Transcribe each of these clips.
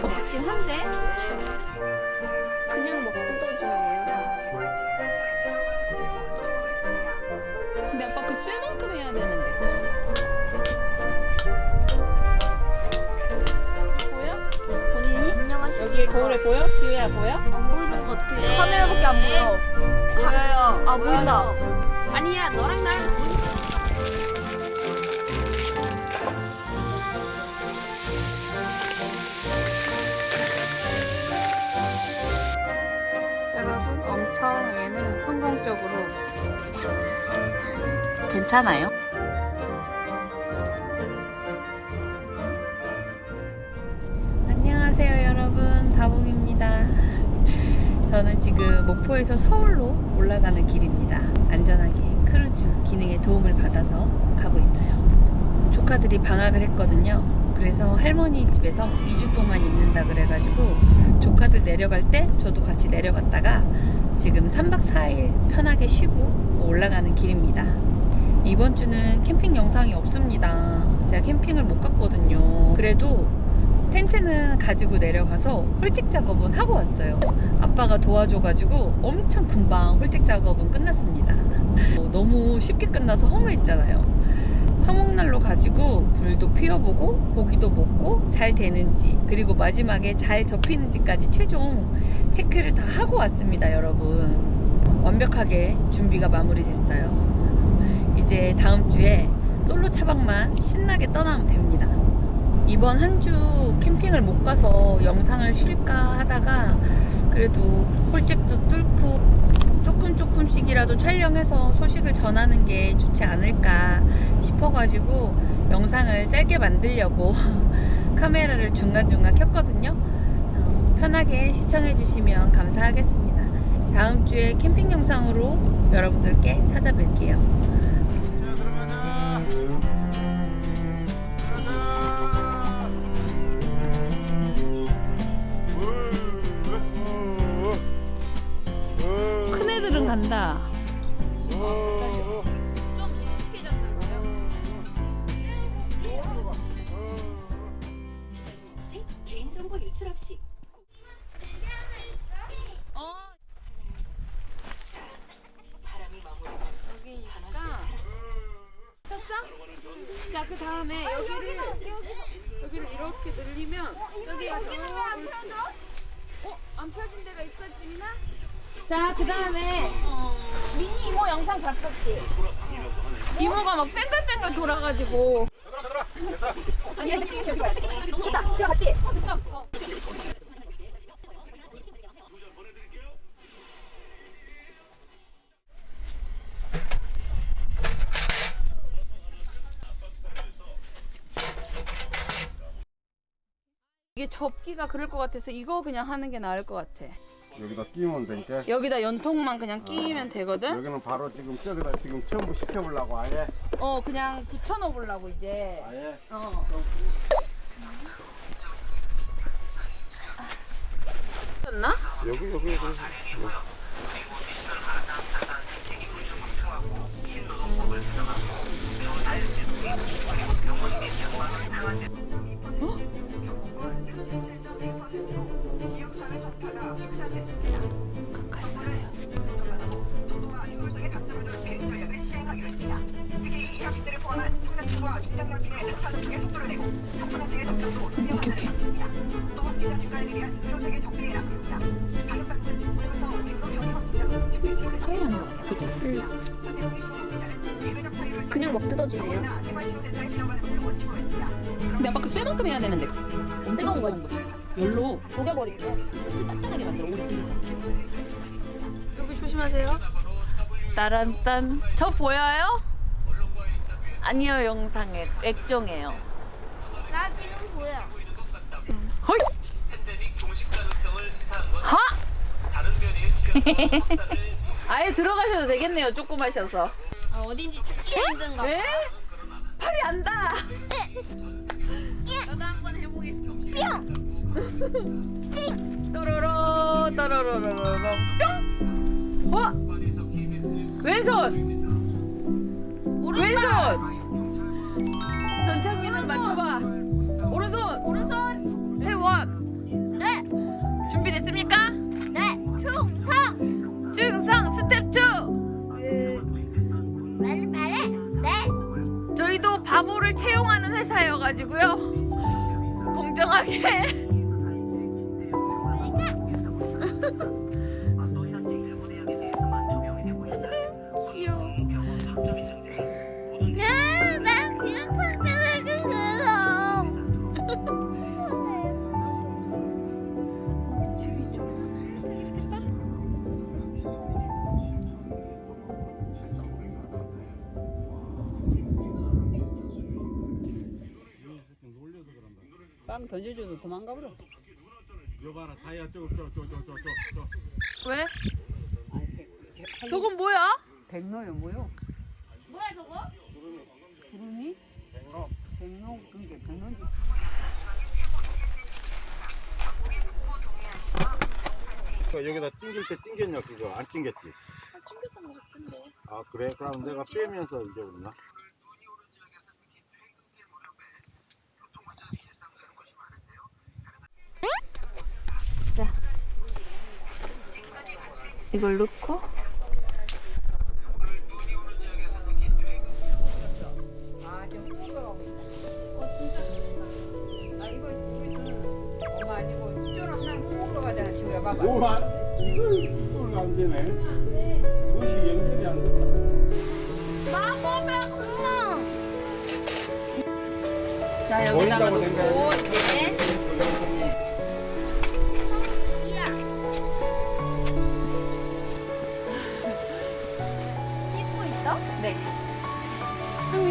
것 같긴 한데 그냥 먹고 떠줘요. 근데 아빠 그 쇠만큼 해야 되는데? 보여? 본인이? 여기 거울에 보여? 지우야 보여? 안 보이는 것 같아. 카메라밖에 안 보여. 보여요. 아, 보인다. 아니야, 너랑 나랑 보인다. 여러분 엄청 얘는 성공적으로 괜찮아요? 저는 지금 목포에서 서울로 올라가는 길입니다 안전하게 크루즈 기능에 도움을 받아서 가고 있어요 조카들이 방학을 했거든요 그래서 할머니 집에서 2주 동안 있는다 그래가지고 조카들 내려갈 때 저도 같이 내려갔다가 지금 3박 4일 편하게 쉬고 올라가는 길입니다. 이번 주는 캠핑 영상이 없습니다. 제가 캠핑을 못 갔거든요. 그래도 텐트는 가지고 내려가서 홀직 작업은 하고 왔어요. 아빠가 도와줘가지고 엄청 금방 홀직 작업은 끝났습니다. 어, 너무 쉽게 끝나서 허무했잖아요. 화목난로 가지고 불도 피워보고 고기도 먹고 잘 되는지 그리고 마지막에 잘 접히는지까지 최종 체크를 다 하고 왔습니다 여러분 완벽하게 준비가 마무리됐어요 이제 다음 주에 솔로 차박만 신나게 떠나면 됩니다 이번 한 주 캠핑을 못 가서 영상을 쉴까 하다가 그래도 홀잭도 뚫고 조금 조금씩이라도 촬영해서 소식을 전하는 게 좋지 않을까 싶어가지고 영상을 짧게 만들려고 카메라를 중간중간 켰거든요. 어, 편하게 시청해 주시면 감사하겠습니다. 다음 주에 캠핑 영상으로 여러분들께 찾아뵐게요. 간다. 좀 익숙해졌나 봐요. 없이 개인정보 유출 없이? 자, 그 다음에 여기를 여기를 이렇게 늘리면 여기 여기. 어, 안 펴진 데가 있어, 지민아? 자, 그 다음에 미니 이모 영상 봤었지? 이모가 막 뺑글뺑글 돌아가지고 아니, 아니, 아니, 들어갔지? 이게 접기가 그럴 것 같아서 이거 그냥 하는 게 나을 것 같아. 여기다 끼면 되니까 여기다 연통만 그냥 끼면 되거든? 여기는 바로 지금 저기다 지금 전부 시켜보려고 아예 어, 그냥 붙여넣어 보려고 이제. 아예 어. 나 여기 여기 여기 속 는 것을 원칙으로 했습니다. 근데 아빠 그 쇠만큼 해야 되는데. 뜨거운 거지. 열로 녹여버리고. 이렇게 단단하게 만들어 오래 끓이지 않게. 여기 조심하세요. 따란딴. 저 보여요? 아니요 영상에 액정이에요. 나 지금 보여. 허이! 하! 아예 들어가셔도 되겠네요. 조금 하셔서. 아, 어딘지 찾기가 힘든가 봐. 에? 팔이 안다. 저도 한번 해보겠습니다. 또로로 또로로로로 뿅. 어? 왼손. 왼손. 전창민 빨리 빨리. 네. 저희도 바보를 채용하는 회사여가지고요. 공정하게. 빵 던져줘도 도망가 버려. 여봐라 다이아 저저저저저저 왜? 저건 뭐야? 백로요 뭐요? 뭐야 저거? 구름이? 백로 그게 백로지. 여기다 띵길 때 띵겼냐 그거 안 띵겼지? 튕겼던 것 같은데. 아 그래? 그럼 내가 빼면서 잊어버렸나? 이걸 넣고 아 이거 이거 있어. 엄마 아니고 찌조랑 난 홍어가 가잖아. 지금 봐봐. 오마 이거 이거 안 되네 무엇이 연결이 안 돼. 마법의 구멍. 자 여기다가 보인다고 넣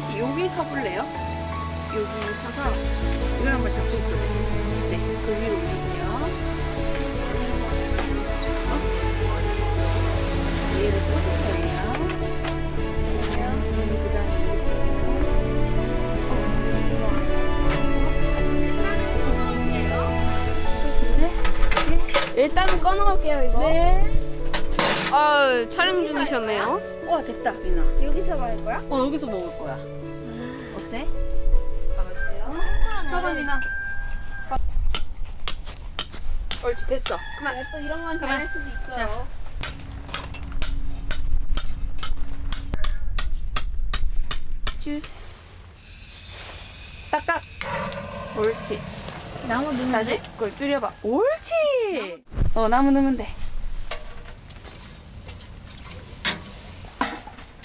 씨 여기 서볼래요? 여기 서서 이걸 한번 잡고 있어요. 네, 그 위로 올릴게요. 얘를 꽂을 거예요. 일단은 꺼놓을게요 이거. 네. 아 촬영 중이셨네요. 와 됐다, 민아. 여기서 말 거야? 어 여기서 먹을 거야. 어때? 가봤어요? 가봐 민아. 옳지 됐어. 그만. 또 이런 건 잘할 수도 있어요. 쭉. 딱딱. 옳지. 나무 넣는 다시 그걸 줄여봐. 옳지. 어 나무 넣으면 돼.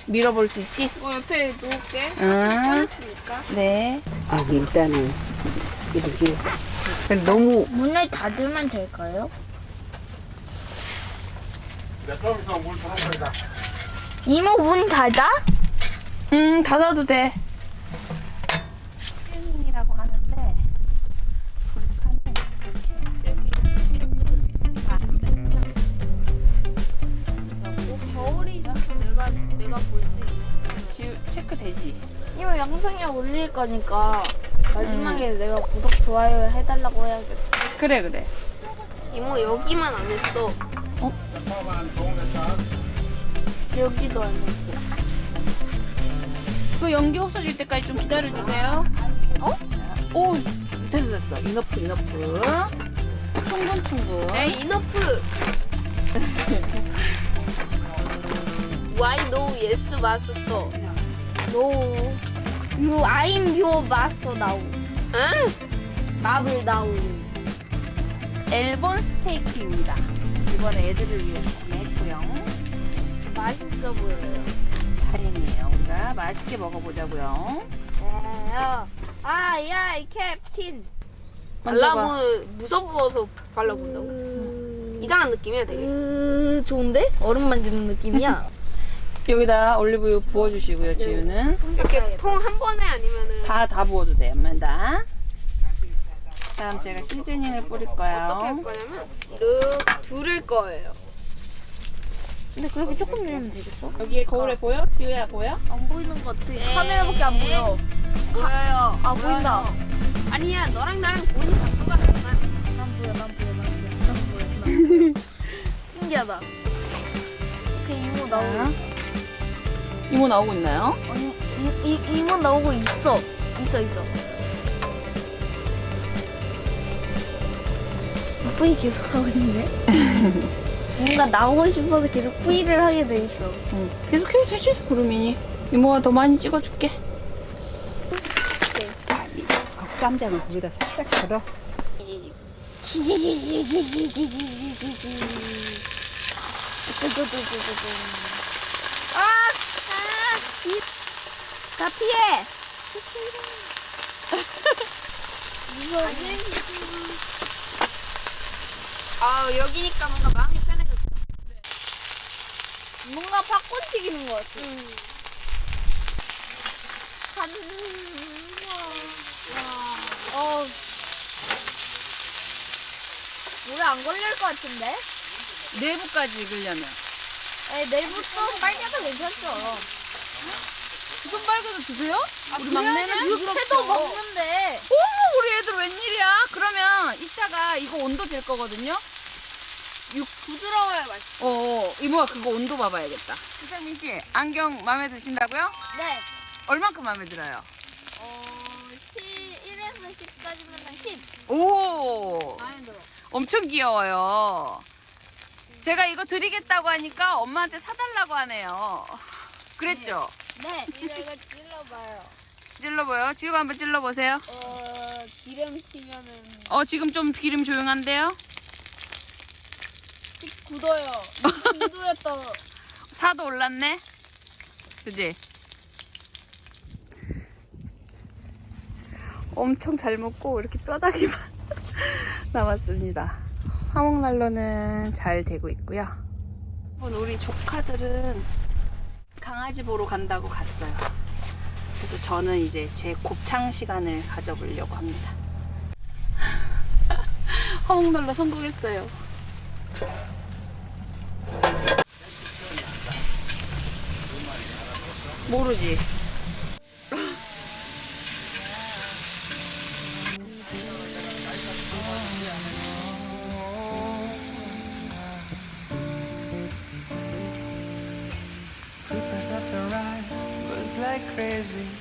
밀어볼 수 있지? 이거 옆에 놓을게. 응. 꺼냈으니까. 네. 아 일단은 이렇게 너무 문을 닫으면 될까요? 거다 이모 문 닫아? 음 닫아도 돼. 올릴 거니까 마지막에 내가 구독 좋아요 해달라고 해야겠다. 그래 그래. 이모 여기만 안 했어. 도움됐다 여기도 안 했고. 그 연기 없어질 때까지 좀 기다려주세요. 어? 오 됐어 됐어. 이너프 이너프. 충분 충분. 에이 이너프. Why no yes master? No. You I'm your master now. 응? 마블 now. 엘본 스테이크입니다. 이번에 애들을 위해서 구매했고요. 맛있어 보여요. 다행이에요. 우리가 맛있게 먹어보자고요. 야, 아, 야, 이 캡틴. 발라보 무서워서 발라본다고? 이상한 느낌이야, 되게. 좋은데? 얼음 만지는 느낌이야. 여기다 올리브유 부어주시고요. 지우는 이렇게 통 한 번에 아니면은 다 다 부어도 돼요. 엄마다. 다음 제가 시즈닝을 뿌릴 어떻게 할 거예요. 거냐면 이렇게 두를 거예요. 근데 그렇게 조금 넣으면 되겠어? 여기에 거울에 보여? 지우야 보여? 안 보이는 것 같아. 카메라밖에 안 보여. 보여요. 아, 보인다. 아니야, 너랑 나랑 보이는 각도가 달라. 난 보여, 난 보여, 난 보여. 난 보여, 난 보여. 신기하다. 그 이모 나오고 이모 나오고 있나요? 아니, 이, 이, 이모 나오고 있어. 있어 있어. 뿌이 계속 하고 있네. 뭔가 나오고 싶어서 계속 뿌이를 하게 돼 있어. 응. 계속 해도 되지, 구름이니. 이모가 더 많이 찍어줄게. 쌈장을 거기다 살짝 걸어. 아, 아, 이, 다 피해. 무서워. 아 여기니까 뭔가 마음이 편해졌어. 뭔가 팝콘 튀기는 것 같아. 간. 와. 어. 물에 안 걸릴 것 같은데? 내부까지 익으려면. 에 내일부터 빨개도 괜찮죠. 지금 빨개도 드세요? 우리 육회도 먹는데. 어머, 우리 애들 웬일이야? 그러면 이따가 이거 온도 잴 거거든요? 부드러워야 맛있어. 어, 이모가 그거 온도 봐봐야겠다. 이상민 씨, 안경 마음에 드신다고요? 네. 얼만큼 마음에 들어요? 어, 1에서 10까지면 10. 오, 마음에 들어. 엄청 귀여워요. 제가 이거 드리겠다고 하니까 엄마한테 사달라고 하네요. 그랬죠? 네. 이거 이거 찔러봐요. 찔러봐요. 지우가 한번 찔러보세요. 어, 기름 튀면은 어, 지금 좀 기름 조용한데요? 씩 굳어요. 2도였다. 4도 올랐네? 그지? 엄청 잘 먹고 이렇게 뼈다귀만 남았습니다. 화목난로는 잘 되고 있고요. 우리 조카들은 강아지 보러 간다고 갔어요. 그래서 저는 이제 제 곱창 시간을 가져보려고 합니다. 화목난로 성공했어요. 모르지.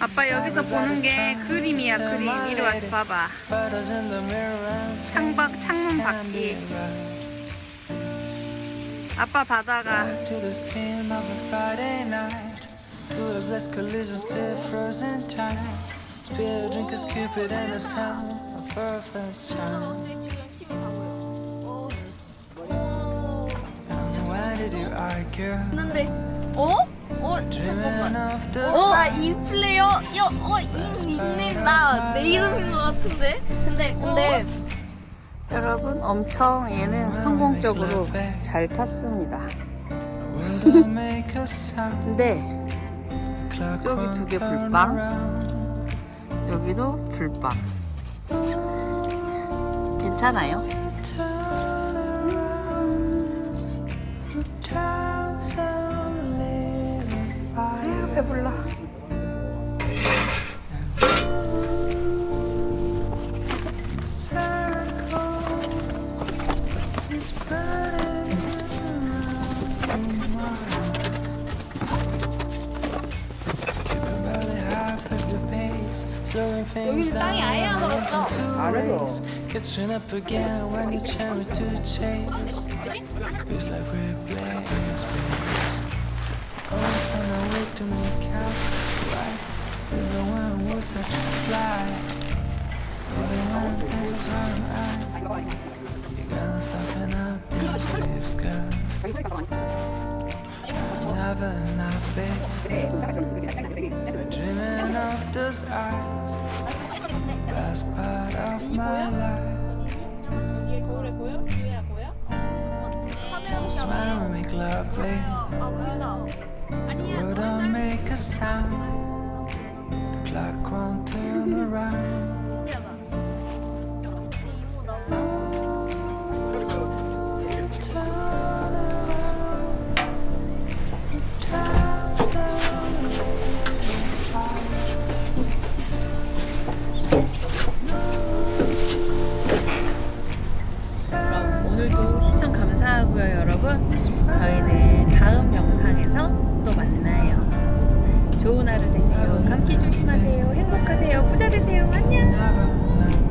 아빠 여기서 보는 게 그림이야 그림 이리 와서 봐봐 창밖 창문 밖이 아빠 바다가? 근데 어? 어? The 어? 나이 플레이어 여, 어? 이 닉네임 나 내 이름인 것 같은데? 근데 근데 여러분 엄청 얘는 성공적으로 잘 탔습니다. 근데 저기 두개 turn 불빵. 여기도 불빵 괜찮아요? 배불러 the circle is burning around. Keep your belly high, put your pace, slowing things down. 안 해서. Catching up again when you cherry to chase. Feels like we're playing was such a fly. Even when the tensions run high, you gotta soften up your sleeves, girl. I've never not been. Been dreaming of those eyes, best part of my life. Smile and make love, babe. The world don't make a sound. 오늘도 시청 감사하고요 여러분. 저희는 다음 영상 좋은 하루 되세요. 감기 조심하세요. 행복하세요. 부자 되세요. 안녕.